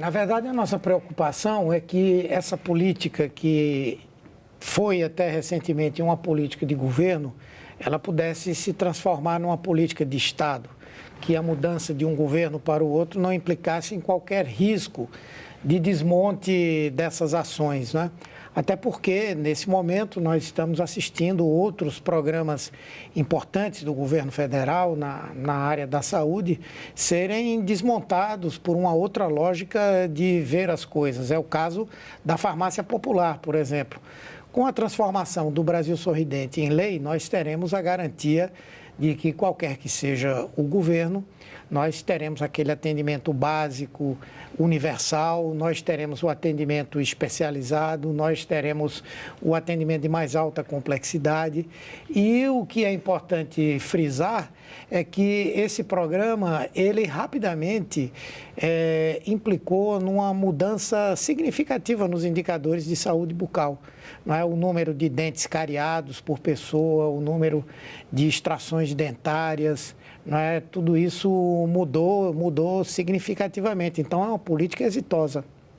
Na verdade, a nossa preocupação é que essa política que foi até recentemente uma política de governo, ela pudesse se transformar numa política de Estado, que a mudança de um governo para o outro não implicasse em qualquer risco de desmonte dessas ações. Né? Até porque, nesse momento, nós estamos assistindo outros programas importantes do governo federal na, na área da saúde serem desmontados por uma outra lógica de ver as coisas. É o caso da farmácia popular, por exemplo. Com a transformação do Brasil Sorridente em lei, nós teremos a garantia de que qualquer que seja o governo, nós teremos aquele atendimento básico, universal, nós teremos o atendimento especializado, nós teremos o atendimento de mais alta complexidade. E o que é importante frisar é que esse programa, ele rapidamente é, implicou numa mudança significativa nos indicadores de saúde bucal. Não é? O número de dentes cariados por pessoa, o número de extrações dentárias, não é? tudo isso mudou, mudou significativamente. Então, é uma política exitosa.